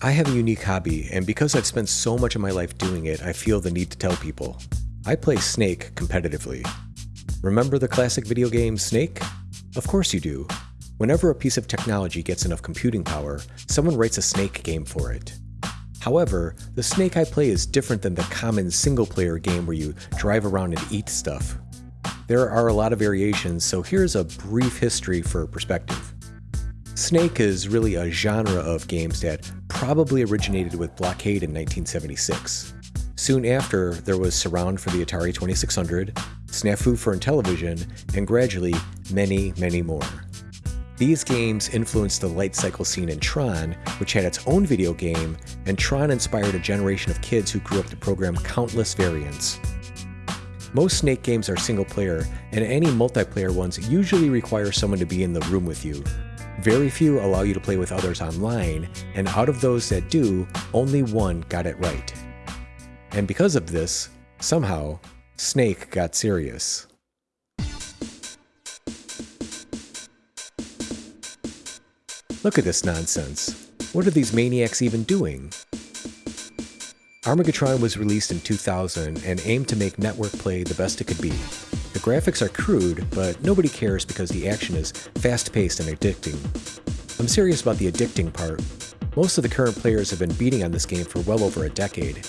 I have a unique hobby, and because I've spent so much of my life doing it, I feel the need to tell people. I play Snake competitively. Remember the classic video game Snake? Of course you do. Whenever a piece of technology gets enough computing power, someone writes a Snake game for it. However, the Snake I play is different than the common single-player game where you drive around and eat stuff. There are a lot of variations, so here's a brief history for perspective. Snake is really a genre of games that probably originated with Blockade in 1976. Soon after, there was Surround for the Atari 2600, Snafu for Intellivision, and gradually, many, many more. These games influenced the light cycle scene in Tron, which had its own video game, and Tron inspired a generation of kids who grew up to program countless variants. Most Snake games are single player, and any multiplayer ones usually require someone to be in the room with you, very few allow you to play with others online, and out of those that do, only one got it right. And because of this, somehow, Snake got serious. Look at this nonsense. What are these maniacs even doing? Armageddon was released in 2000 and aimed to make network play the best it could be. The graphics are crude, but nobody cares because the action is fast-paced and addicting. I'm serious about the addicting part. Most of the current players have been beating on this game for well over a decade.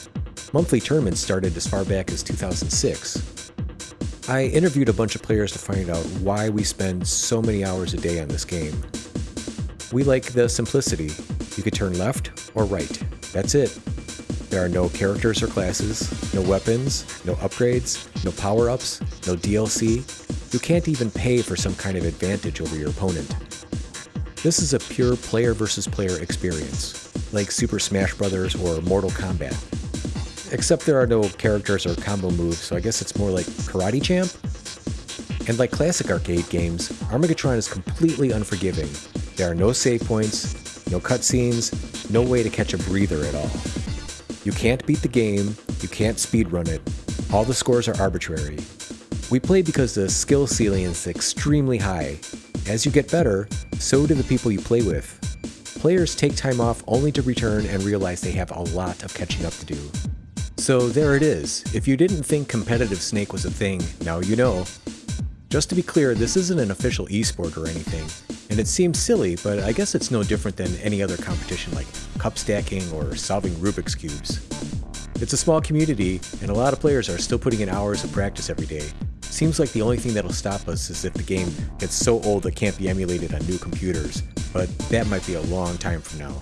Monthly tournaments started as far back as 2006. I interviewed a bunch of players to find out why we spend so many hours a day on this game. We like the simplicity. You could turn left or right. That's it. There are no characters or classes, no weapons, no upgrades, no power-ups, no DLC. You can't even pay for some kind of advantage over your opponent. This is a pure player versus player experience, like Super Smash Bros. or Mortal Kombat. Except there are no characters or combo moves, so I guess it's more like Karate Champ? And like classic arcade games, Armageddon is completely unforgiving. There are no save points, no cutscenes, no way to catch a breather at all. You can't beat the game, you can't speedrun it. All the scores are arbitrary. We play because the skill ceiling is extremely high. As you get better, so do the people you play with. Players take time off only to return and realize they have a lot of catching up to do. So there it is. If you didn't think competitive Snake was a thing, now you know. Just to be clear, this isn't an official esport or anything, and it seems silly, but I guess it's no different than any other competition like cup stacking or solving Rubik's Cubes. It's a small community, and a lot of players are still putting in hours of practice every day. Seems like the only thing that'll stop us is if the game gets so old it can't be emulated on new computers, but that might be a long time from now.